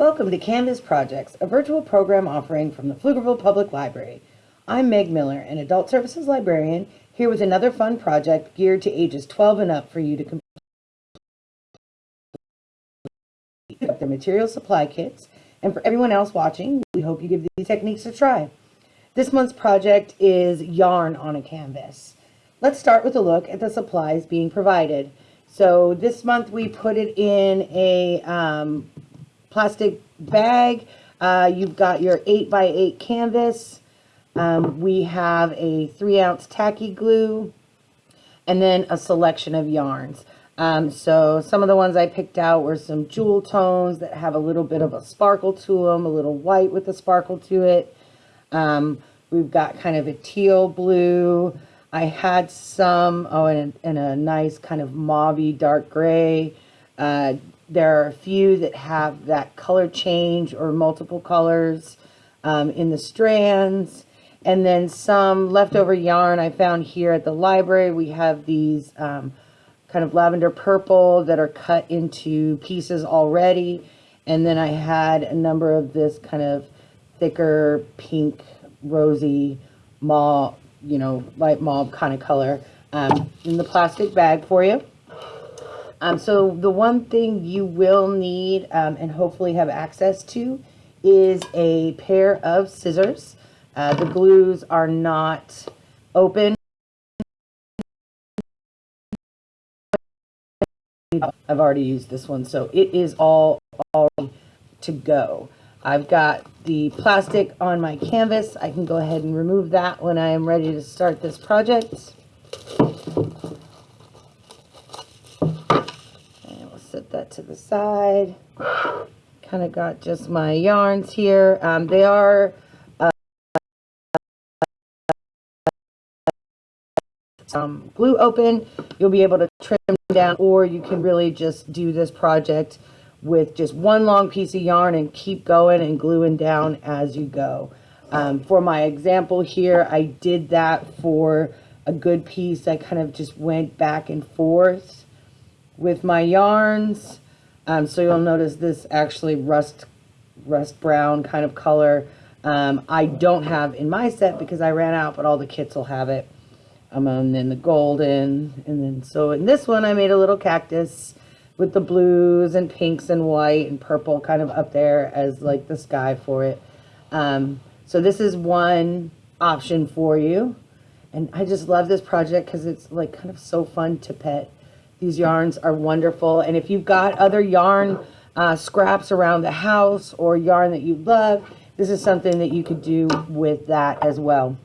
Welcome to Canvas Projects, a virtual program offering from the Pflugerville Public Library. I'm Meg Miller, an adult services librarian, here with another fun project geared to ages 12 and up for you to complete the material supply kits. And for everyone else watching, we hope you give these techniques a try. This month's project is yarn on a canvas. Let's start with a look at the supplies being provided. So this month we put it in a um, plastic bag. Uh, you've got your 8 by 8 canvas. Um, we have a 3 ounce tacky glue and then a selection of yarns. Um, so some of the ones I picked out were some jewel tones that have a little bit of a sparkle to them, a little white with a sparkle to it. Um, we've got kind of a teal blue. I had some, oh, and a, and a nice kind of mauvey dark gray. Uh, there are a few that have that color change or multiple colors um, in the strands. And then some leftover yarn I found here at the library. We have these um, kind of lavender purple that are cut into pieces already. And then I had a number of this kind of thicker pink, rosy, mauve, you know, light mauve kind of color um, in the plastic bag for you. Um, so the one thing you will need um, and hopefully have access to is a pair of scissors. Uh, the glues are not open. I've already used this one, so it is all, all to go. I've got the plastic on my canvas. I can go ahead and remove that when I am ready to start this project. set that to the side. Kind of got just my yarns here. Um, they are uh, um, glue open. You'll be able to trim down or you can really just do this project with just one long piece of yarn and keep going and gluing down as you go. Um, for my example here, I did that for a good piece. I kind of just went back and forth with my yarns. Um, so you'll notice this actually rust, rust brown kind of color. Um, I don't have in my set because I ran out, but all the kits will have it. Um, and then the golden, and then so in this one I made a little cactus with the blues and pinks and white and purple kind of up there as like the sky for it. Um, so this is one option for you. And I just love this project because it's like kind of so fun to pet. These yarns are wonderful. And if you've got other yarn uh, scraps around the house or yarn that you love, this is something that you could do with that as well.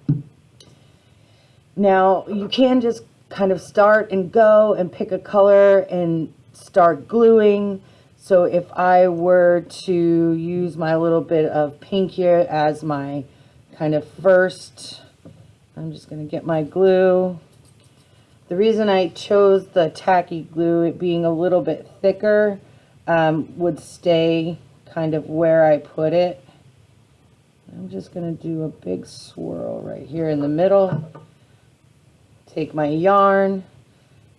Now, you can just kind of start and go and pick a color and start gluing. So if I were to use my little bit of pink here as my kind of first, I'm just going to get my glue the reason I chose the tacky glue, it being a little bit thicker, um, would stay kind of where I put it. I'm just going to do a big swirl right here in the middle. Take my yarn,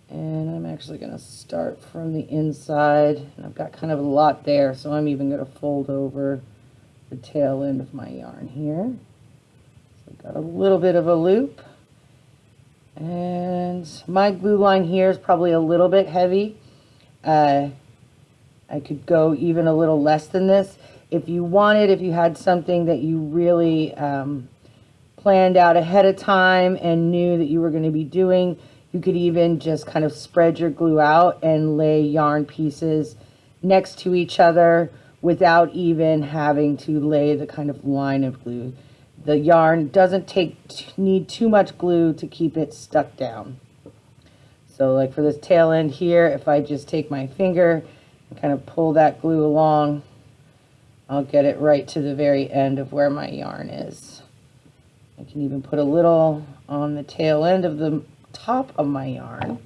and I'm actually going to start from the inside. And I've got kind of a lot there, so I'm even going to fold over the tail end of my yarn here. So I've got a little bit of a loop. And my glue line here is probably a little bit heavy. Uh, I could go even a little less than this. If you wanted, if you had something that you really um, planned out ahead of time and knew that you were going to be doing, you could even just kind of spread your glue out and lay yarn pieces next to each other without even having to lay the kind of line of glue the yarn doesn't take need too much glue to keep it stuck down. So like for this tail end here, if I just take my finger and kind of pull that glue along, I'll get it right to the very end of where my yarn is. I can even put a little on the tail end of the top of my yarn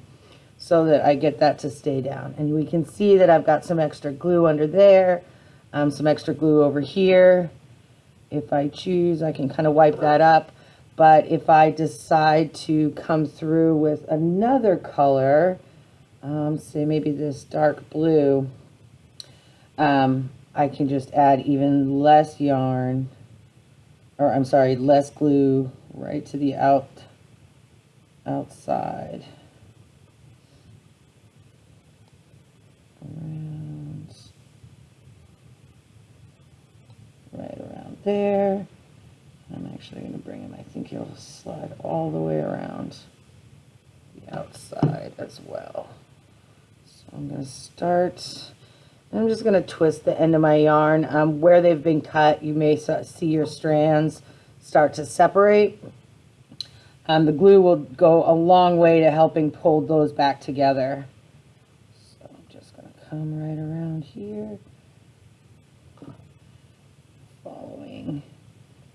so that I get that to stay down. And we can see that I've got some extra glue under there, um, some extra glue over here, if I choose, I can kind of wipe that up. But if I decide to come through with another color, um, say maybe this dark blue, um, I can just add even less yarn, or I'm sorry, less glue right to the out outside. Around, there. I'm actually going to bring him, I think he'll slide all the way around the outside as well. So I'm going to start, I'm just going to twist the end of my yarn. Um, where they've been cut, you may see your strands start to separate. Um, the glue will go a long way to helping pull those back together. So I'm just going to come right around here. Following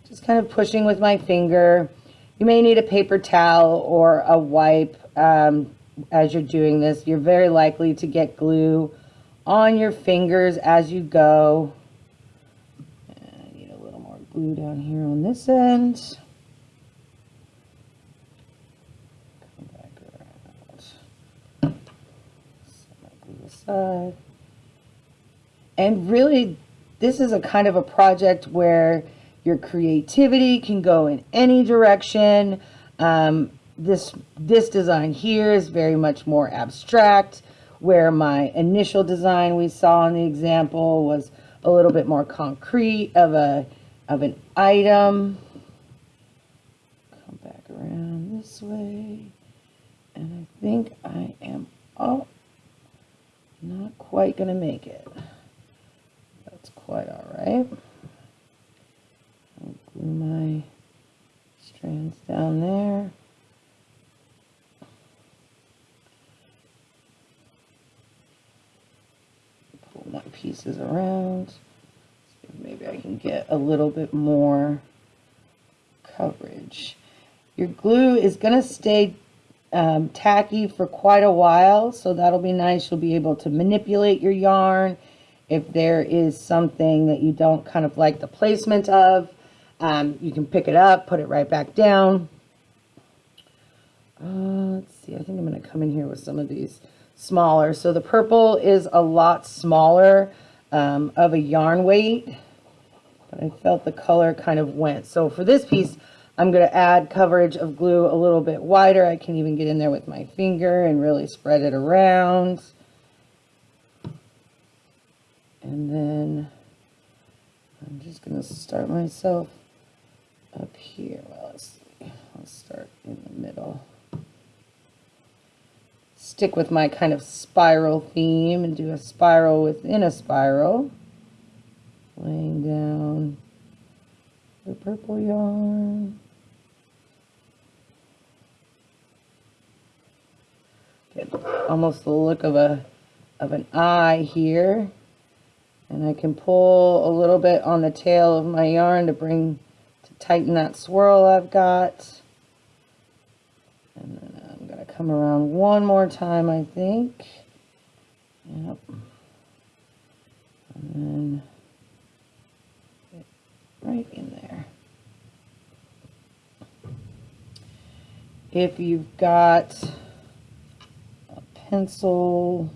just kind of pushing with my finger. You may need a paper towel or a wipe um, as you're doing this. You're very likely to get glue on your fingers as you go. I need a little more glue down here on this end. Come back around. Set my glue aside. And really, this is a kind of a project where your creativity can go in any direction. Um, this, this design here is very much more abstract, where my initial design we saw in the example was a little bit more concrete of a of an item. Come back around this way. And I think I am, oh, not quite going to make it. That's quite all right my strands down there. Pull my pieces around. maybe I can get a little bit more coverage. Your glue is going to stay um, tacky for quite a while, so that'll be nice. You'll be able to manipulate your yarn if there is something that you don't kind of like the placement of. Um, you can pick it up, put it right back down. Uh, let's see, I think I'm going to come in here with some of these smaller. So the purple is a lot smaller um, of a yarn weight, but I felt the color kind of went. So for this piece, I'm going to add coverage of glue a little bit wider. I can even get in there with my finger and really spread it around. And then I'm just going to start myself up here. Well, let's see. I'll start in the middle. Stick with my kind of spiral theme and do a spiral within a spiral. Laying down the purple yarn. Get almost the look of a of an eye here. And I can pull a little bit on the tail of my yarn to bring tighten that swirl I've got. And then I'm going to come around one more time, I think. Yep. And then right in there. If you've got a pencil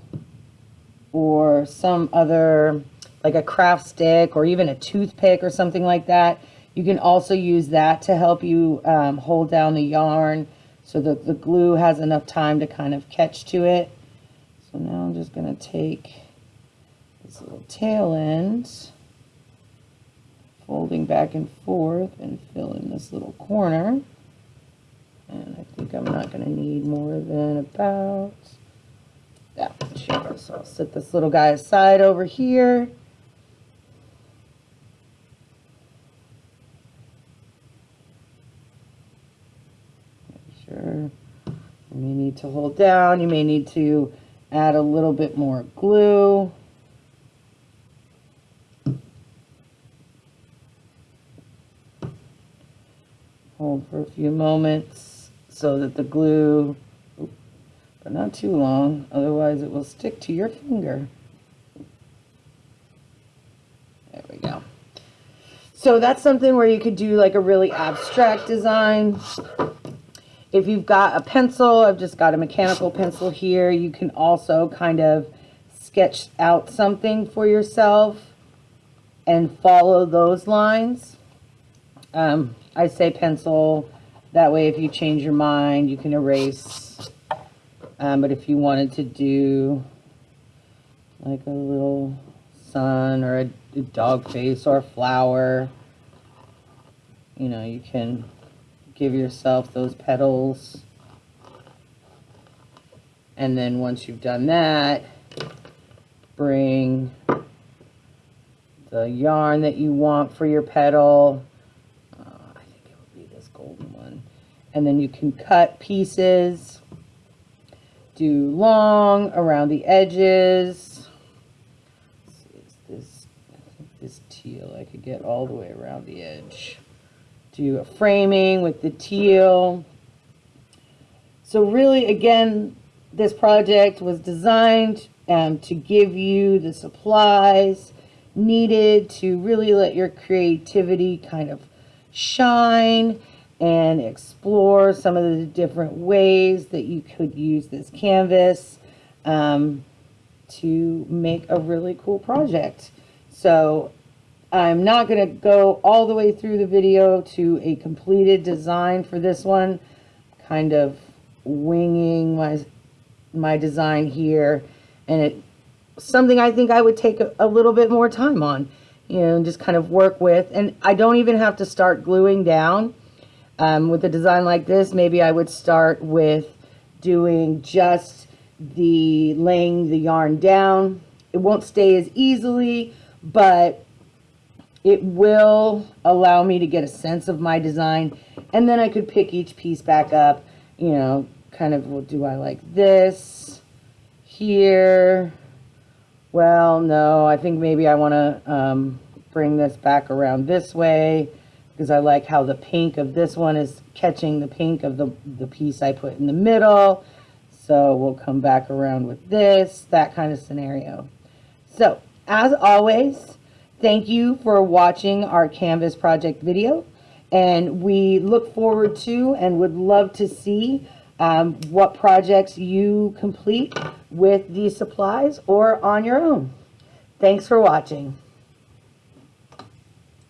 or some other, like a craft stick or even a toothpick or something like that, you can also use that to help you um, hold down the yarn so that the glue has enough time to kind of catch to it. So now I'm just going to take this little tail end, folding back and forth and fill in this little corner. And I think I'm not going to need more than about that much. So I'll set this little guy aside over here. sure. You may need to hold down. You may need to add a little bit more glue. Hold for a few moments so that the glue, but not too long, otherwise it will stick to your finger. There we go. So that's something where you could do like a really abstract design. If you've got a pencil, I've just got a mechanical pencil here. You can also kind of sketch out something for yourself. and follow those lines. Um, I say pencil, that way if you change your mind, you can erase. Um, but if you wanted to do like a little sun or a, a dog face or a flower, you know, you can give yourself those petals. And then once you've done that, bring the yarn that you want for your petal. Uh, I think it would be this golden one. And then you can cut pieces, do long around the edges. This, this teal, I could get all the way around the edge. Do a framing with the teal. So really, again, this project was designed um, to give you the supplies needed to really let your creativity kind of shine and explore some of the different ways that you could use this canvas um, to make a really cool project. So I'm not going to go all the way through the video to a completed design for this one, kind of winging my my design here and it something I think I would take a, a little bit more time on you know and just kind of work with. And I don't even have to start gluing down um, with a design like this. Maybe I would start with doing just the laying the yarn down. It won't stay as easily but it will allow me to get a sense of my design and then I could pick each piece back up you know kind of well do I like this here? Well no I think maybe I want to um, bring this back around this way because I like how the pink of this one is catching the pink of the, the piece I put in the middle. So we'll come back around with this that kind of scenario. So as always Thank you for watching our Canvas project video. And we look forward to and would love to see um, what projects you complete with these supplies or on your own. Thanks for watching.